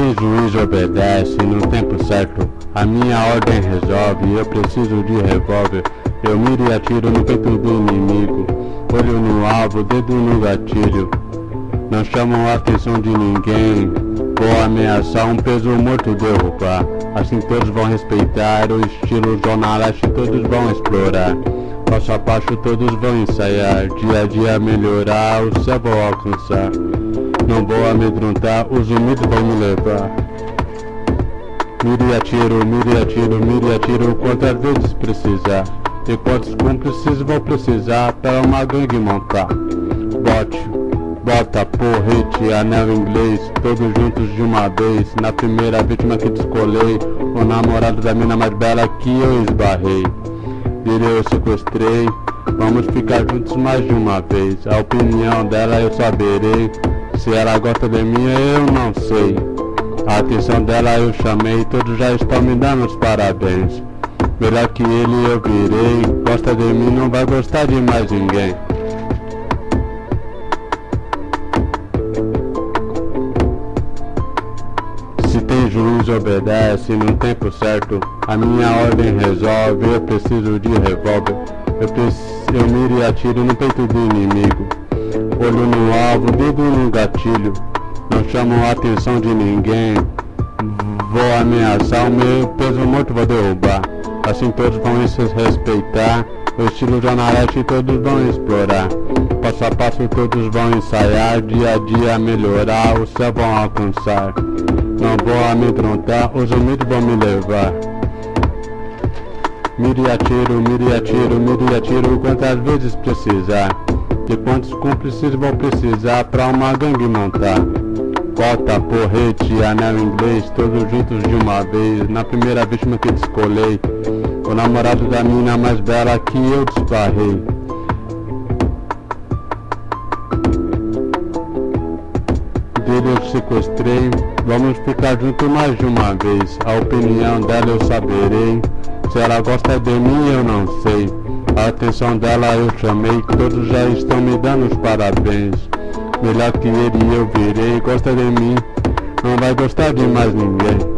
tem juiz obedece no tempo certo. A minha ordem resolve, eu preciso de revólver. Eu miro e atiro no peito do inimigo. Olho no alvo, dedo no gatilho. Não chamam a atenção de ninguém. Vou ameaçar um peso morto derrubar. Assim todos vão respeitar o estilo Zona Leste Todos vão explorar. Passo a passo todos vão ensaiar. Dia a dia melhorar, o céu vou alcançar Não vou amedrontar, os humildes vão me levar. Mire atiro, mire atiro, mire atiro Quantas vezes precisar. E quantos cúmplices vão precisar Para uma gangue montar? Bote Bota, porrete, anel inglês, todos juntos de uma vez. Na primeira vítima que descolei O namorado da mina mais bela que eu esbarrei. Virei eu sequestrei Vamos ficar juntos mais de uma vez. A opinião dela eu saberei Se ela gosta de mim eu não sei. A atenção dela eu chamei Todos já estão me dando os parabéns. Melhor que ele eu virei. Gosta de mim não vai gostar de mais ninguém. Juiz obedece no tempo certo. A minha ordem resolve, eu preciso de revólver. Eu, eu miro e atiro no peito do inimigo Olho no alvo, dedo no gatilho. Não chamo a atenção de ninguém. Vou ameaçar, o meu peso morto vou derrubar. Assim todos vão se respeitar O estilo jornalete todos vão explorar. Passo a passo todos vão ensaiar. Dia a dia melhorar, o céu vão alcançar. Não vou amedrontar, os humildes vão me levar. Mire e atiro, mire e atiro, mire e atiro quantas vezes precisar De quantos cúmplices vão precisar pra uma gangue montar. Bota, porrete, anel inglês, todos juntos de uma vez. Na primeira vítima que descolei O namorado da mina mais bela que eu desbarrei. Dele eu sequestrei Vamos ficar juntos mais de uma vez. A opinião dela eu saberei. Se ela gosta de mim eu não sei A atenção dela eu chamei Todos já estão me dando os parabéns. Melhor que ele eu virei Gosta de mim Não vai gostar de mais ninguém